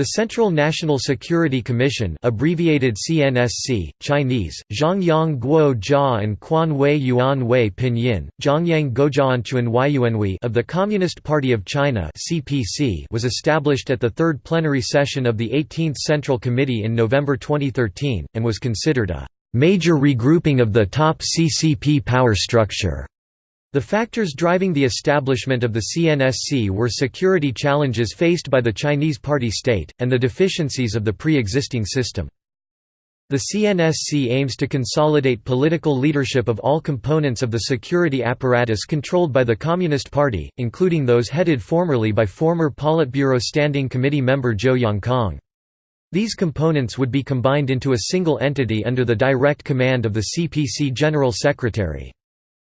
The Central National Security Commission abbreviated CNSC, Chinese, Zhongyang Guo Jia and Quan Wei Yuan Wei Pinyin, Gojianchuan Yuanwei of the Communist Party of China CPC was established at the third plenary session of the 18th Central Committee in November 2013, and was considered a «major regrouping of the top CCP power structure». The factors driving the establishment of the CNSC were security challenges faced by the Chinese party state, and the deficiencies of the pre-existing system. The CNSC aims to consolidate political leadership of all components of the security apparatus controlled by the Communist Party, including those headed formerly by former Politburo Standing Committee member Zhou Yongkang. These components would be combined into a single entity under the direct command of the CPC General Secretary.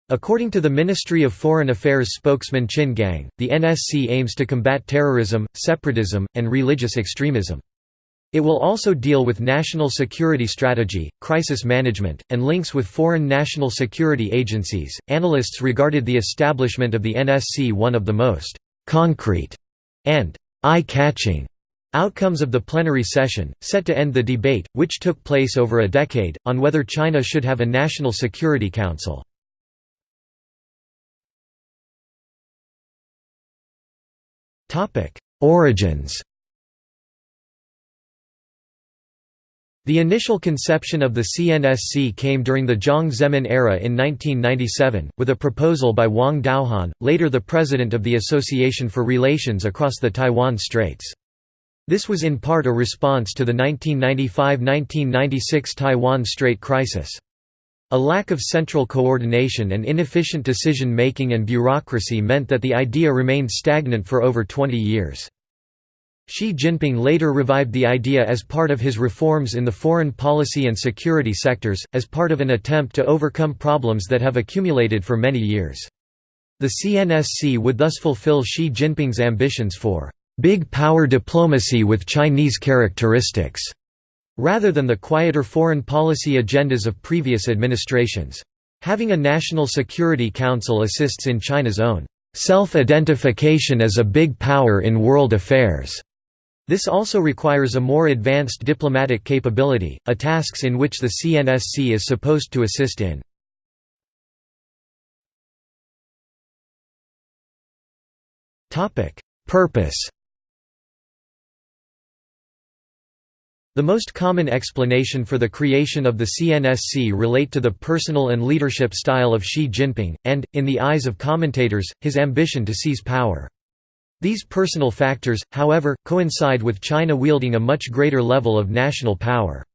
According to the Ministry of Foreign Affairs spokesman Qin Gang, the NSC aims to combat terrorism, separatism, and religious extremism. It will also deal with national security strategy, crisis management, and links with foreign national security agencies. Analysts regarded the establishment of the NSC one of the most concrete and eye catching outcomes of the plenary session, set to end the debate, which took place over a decade, on whether China should have a National Security Council. Origins The initial conception of the CNSC came during the Jiang Zemin era in 1997, with a proposal by Wang Daohan, later the president of the Association for Relations Across the Taiwan Straits. This was in part a response to the 1995–1996 Taiwan Strait crisis. A lack of central coordination and inefficient decision-making and bureaucracy meant that the idea remained stagnant for over 20 years. Xi Jinping later revived the idea as part of his reforms in the foreign policy and security sectors, as part of an attempt to overcome problems that have accumulated for many years. The CNSC would thus fulfill Xi Jinping's ambitions for big power diplomacy with Chinese characteristics rather than the quieter foreign policy agendas of previous administrations. Having a National Security Council assists in China's own self-identification as a big power in world affairs. This also requires a more advanced diplomatic capability, a tasks in which the CNSC is supposed to assist in. Purpose The most common explanation for the creation of the CNSC relate to the personal and leadership style of Xi Jinping, and, in the eyes of commentators, his ambition to seize power. These personal factors, however, coincide with China wielding a much greater level of national power.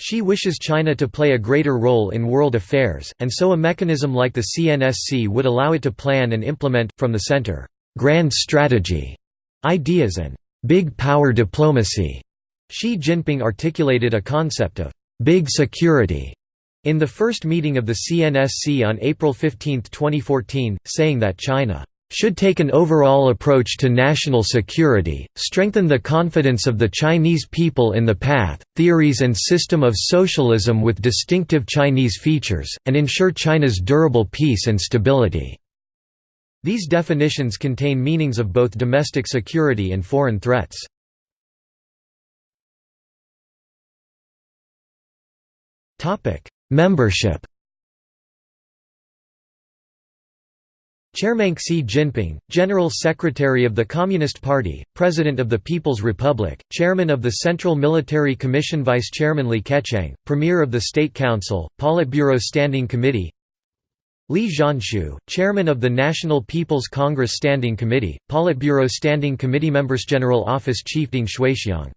Xi wishes China to play a greater role in world affairs, and so a mechanism like the CNSC would allow it to plan and implement, from the center, grand strategy, ideas and big power diplomacy. Xi Jinping articulated a concept of «big security» in the first meeting of the CNSC on April 15, 2014, saying that China should take an overall approach to national security, strengthen the confidence of the Chinese people in the path, theories and system of socialism with distinctive Chinese features, and ensure China's durable peace and stability." These definitions contain meanings of both domestic security and foreign threats. Topic: Membership. Chairman Xi Jinping, General Secretary of the Communist Party, President of the People's Republic, Chairman of the Central Military Commission Vice Chairman Li Keqiang, Premier of the State Council, Politburo Standing Committee Li Zhanshu, Chairman of the National People's Congress Standing Committee, Politburo Standing Committee Members General Office Chief Ding Xuexiang